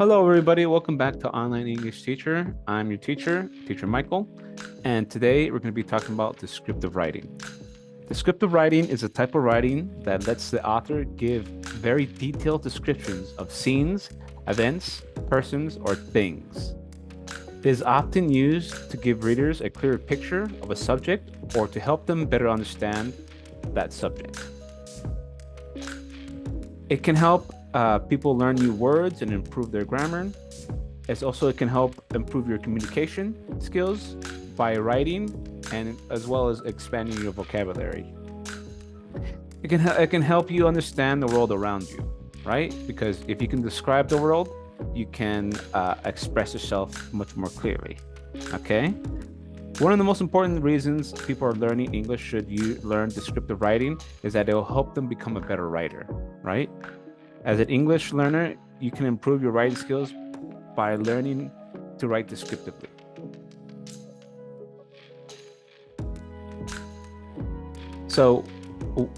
Hello, everybody. Welcome back to Online English Teacher. I'm your teacher, Teacher Michael, and today we're going to be talking about descriptive writing. Descriptive writing is a type of writing that lets the author give very detailed descriptions of scenes, events, persons, or things. It is often used to give readers a clearer picture of a subject or to help them better understand that subject. It can help uh, people learn new words and improve their grammar. It's also, it can help improve your communication skills by writing and as well as expanding your vocabulary. It can, it can help you understand the world around you, right? Because if you can describe the world, you can uh, express yourself much more clearly, okay? One of the most important reasons people are learning English should you learn descriptive writing is that it will help them become a better writer, right? As an English learner, you can improve your writing skills by learning to write descriptively. So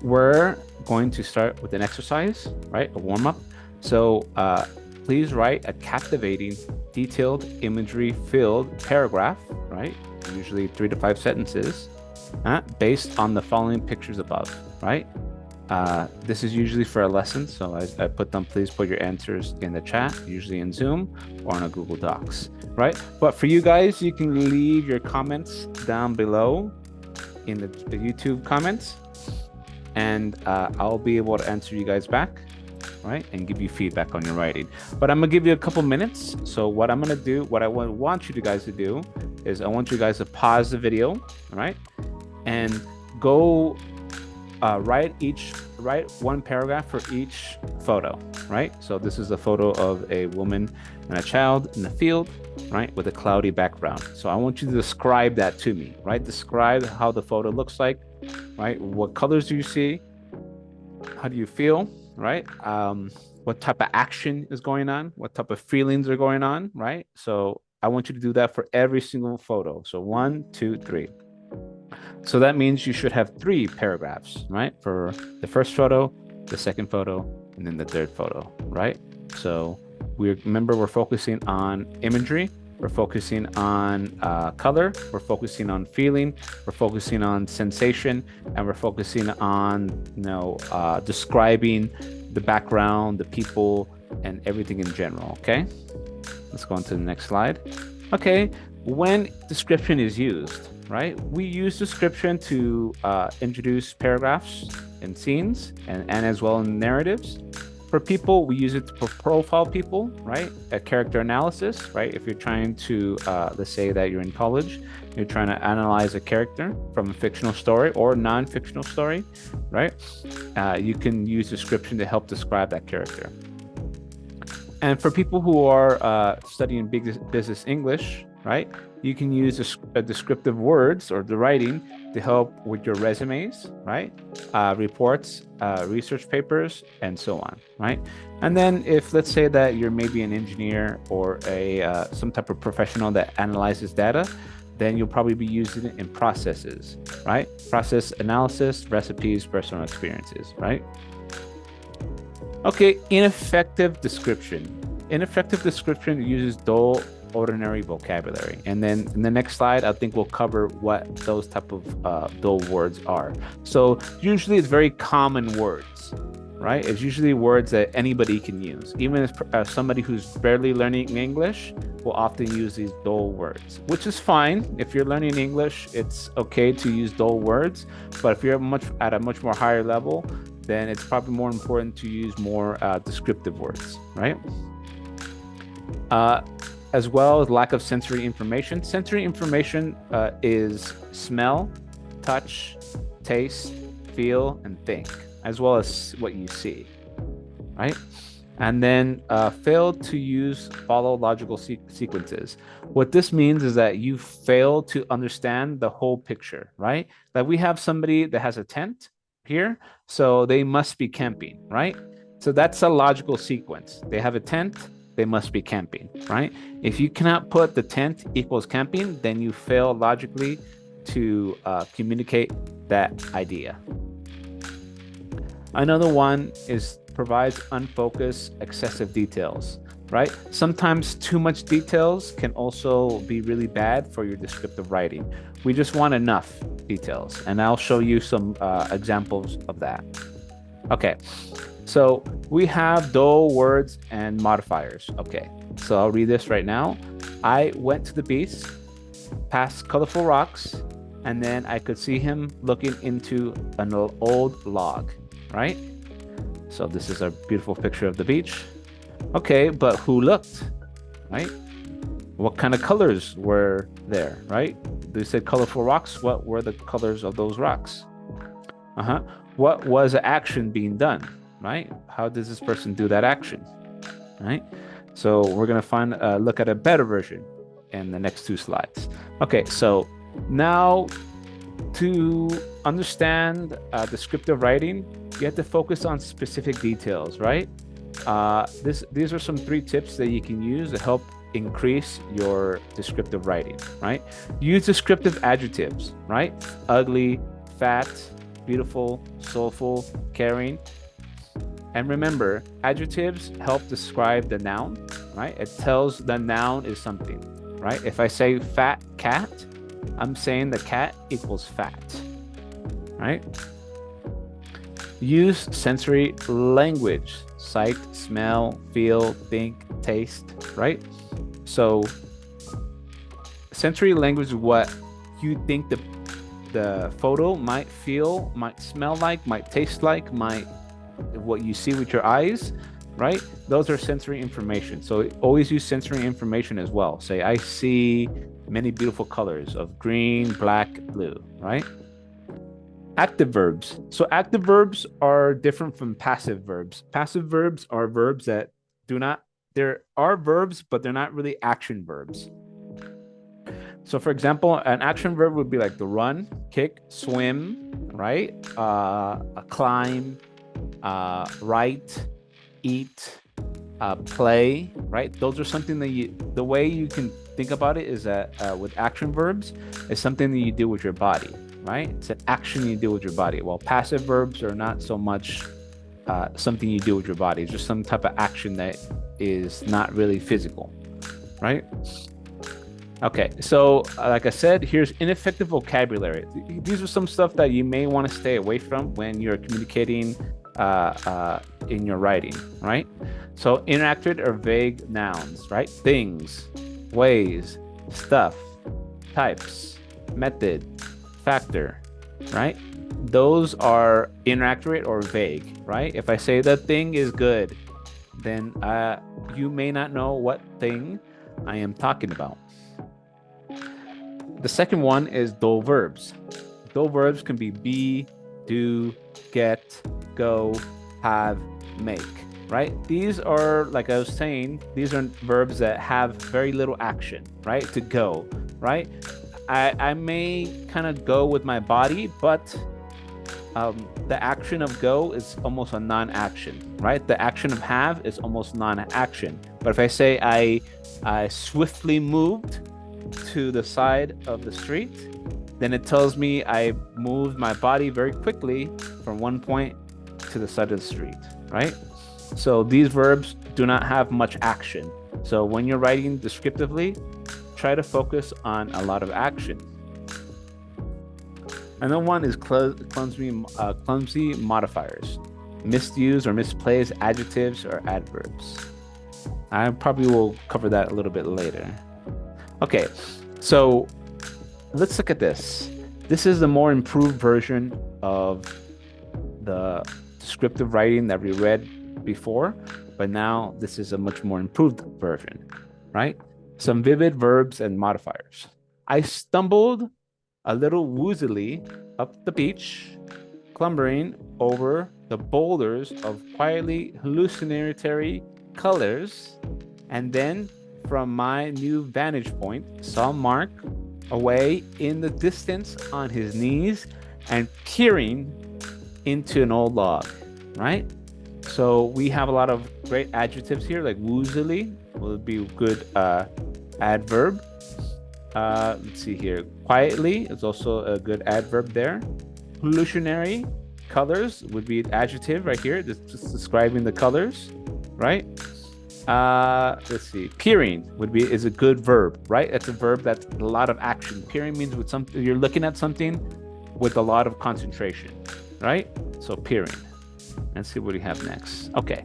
we're going to start with an exercise, right? A warm up. So uh, please write a captivating, detailed, imagery filled paragraph, right? Usually three to five sentences, uh, based on the following pictures above, right? Uh, this is usually for a lesson, so I, I, put them, please put your answers in the chat, usually in Zoom or on a Google Docs, right? But for you guys, you can leave your comments down below in the, the YouTube comments, and uh, I'll be able to answer you guys back, right? And give you feedback on your writing. But I'm gonna give you a couple minutes. So what I'm gonna do, what I want you guys to do is I want you guys to pause the video, right? And go uh, write each write one paragraph for each photo right? So this is a photo of a woman and a child in the field right with a cloudy background. So i want you to describe that to me right? Describe how the photo looks like right? What colors do you see? How do you feel right? Um, what type of action is going on? What type of feelings are going on right? So i want you to do that for every single photo. So one two three so that means you should have three paragraphs, right? For the first photo, the second photo, and then the third photo, right? So we remember we're focusing on imagery, we're focusing on uh, color, we're focusing on feeling, we're focusing on sensation, and we're focusing on, you know, uh, describing the background, the people, and everything in general, okay? Let's go on to the next slide. Okay, when description is used, right? We use description to uh, introduce paragraphs and scenes and, and as well in narratives. For people, we use it to profile people, right? A character analysis, right? If you're trying to, uh, let's say that you're in college, you're trying to analyze a character from a fictional story or non-fictional story, right? Uh, you can use description to help describe that character. And for people who are uh, studying big business English, right? You can use a, a descriptive words or the writing to help with your resumes, right? Uh, reports, uh, research papers, and so on, right? And then if let's say that you're maybe an engineer or a uh, some type of professional that analyzes data, then you'll probably be using it in processes, right? Process analysis, recipes, personal experiences, right? Okay, ineffective description. Ineffective description uses dull ordinary vocabulary. And then in the next slide, I think we'll cover what those type of uh, dull words are. So usually it's very common words, right? It's usually words that anybody can use. Even if uh, somebody who's barely learning English will often use these dull words, which is fine. If you're learning English, it's okay to use dull words. But if you're much at a much more higher level, then it's probably more important to use more uh, descriptive words, right? Uh, as well as lack of sensory information. Sensory information uh, is smell, touch, taste, feel, and think, as well as what you see, right? And then uh, fail to use follow logical se sequences. What this means is that you fail to understand the whole picture, right? That we have somebody that has a tent here, so they must be camping, right? So that's a logical sequence. They have a tent, they must be camping, right? If you cannot put the tent equals camping, then you fail logically to uh, communicate that idea. Another one is provides unfocused, excessive details. right? Sometimes too much details can also be really bad for your descriptive writing. We just want enough details, and I'll show you some uh, examples of that. Okay, so we have do words and modifiers. Okay, so I'll read this right now. I went to the beach, past colorful rocks, and then I could see him looking into an old log, right? So this is a beautiful picture of the beach. Okay, but who looked, right? What kind of colors were there, right? They said colorful rocks. What were the colors of those rocks? Uh-huh. What was action being done, right? How does this person do that action, right? So we're to find uh, look at a better version in the next two slides. Okay, so now to understand uh, descriptive writing, you have to focus on specific details, right? Uh, this, these are some three tips that you can use to help increase your descriptive writing, right? Use descriptive adjectives, right? Ugly, fat, beautiful, soulful, caring. And remember, adjectives help describe the noun, right? It tells the noun is something, right? If I say fat cat, I'm saying the cat equals fat, right? Use sensory language, sight, smell, feel, think, taste, right? So sensory language is what you think the the photo might feel, might smell like, might taste like, might what you see with your eyes, right? Those are sensory information. So always use sensory information as well. Say, I see many beautiful colors of green, black, blue, right? Active verbs. So active verbs are different from passive verbs. Passive verbs are verbs that do not, there are verbs, but they're not really action verbs. So for example, an action verb would be like the run, kick, swim, right? Uh, climb, uh, write, eat, uh, play, right? Those are something that you, the way you can think about it is that uh, with action verbs, it's something that you do with your body, right? It's an action you do with your body. While passive verbs are not so much uh, something you do with your body. It's just some type of action that is not really physical, right? Okay, so uh, like I said, here's ineffective vocabulary. These are some stuff that you may want to stay away from when you're communicating uh, uh, in your writing, right? So inaccurate or vague nouns, right? Things, ways, stuff, types, method, factor, right? Those are inaccurate or vague, right? If I say the thing is good, then uh, you may not know what thing I am talking about. The second one is do verbs. Do verbs can be be, do, get, go, have, make, right? These are, like I was saying, these are verbs that have very little action, right? To go, right? I, I may kind of go with my body, but um, the action of go is almost a non-action, right? The action of have is almost non-action. But if I say I, I swiftly moved, to the side of the street, then it tells me I moved my body very quickly from one point to the side of the street, right? So these verbs do not have much action. So when you're writing descriptively, try to focus on a lot of action. Another one is clumsy, uh, clumsy modifiers, misuse or misplaced adjectives or adverbs. I probably will cover that a little bit later. Okay, so let's look at this. This is the more improved version of the descriptive writing that we read before, but now this is a much more improved version, right? Some vivid verbs and modifiers. I stumbled a little woozily up the beach, clumbering over the boulders of quietly hallucinatory colors, and then from my new vantage point, saw Mark away in the distance on his knees and peering into an old log, right? So we have a lot of great adjectives here, like woozily will be a good uh, adverb. Uh, let's see here. Quietly is also a good adverb there. Hallucinatory colors would be an adjective right here, just describing the colors, right? Uh, let's see. Peering would be is a good verb, right? It's a verb that's a lot of action. Peering means with something you're looking at something with a lot of concentration, right? So peering. Let's see what we have next. Okay.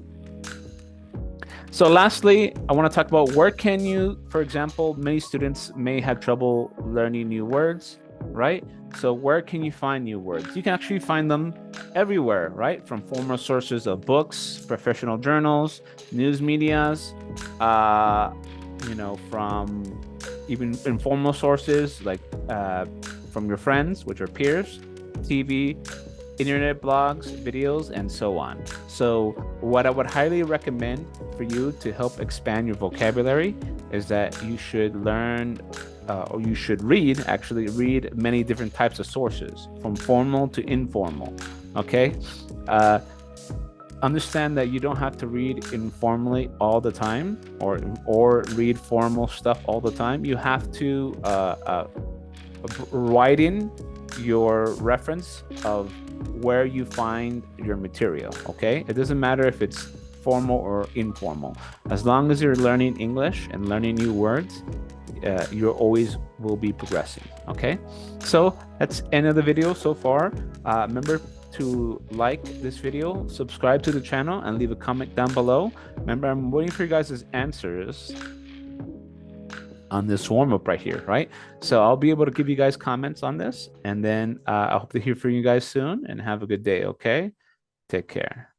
So lastly, I want to talk about where can you, for example, many students may have trouble learning new words, right? So where can you find new words? You can actually find them everywhere, right? From formal sources of books, professional journals, news medias, uh, you know, from even informal sources like uh, from your friends, which are peers, TV, internet blogs, videos, and so on. So what I would highly recommend for you to help expand your vocabulary is that you should learn uh, or you should read, actually read many different types of sources from formal to informal, okay? Uh, understand that you don't have to read informally all the time or or read formal stuff all the time. You have to uh, uh, widen your reference of where you find your material, okay? It doesn't matter if it's formal or informal. As long as you're learning English and learning new words, uh, you always will be progressing, okay? So that's end of the video so far. Uh, remember to like this video, subscribe to the channel, and leave a comment down below. Remember, I'm waiting for you guys' answers on this warm up right here, right? So I'll be able to give you guys comments on this. And then uh, I hope to hear from you guys soon and have a good day, okay? Take care.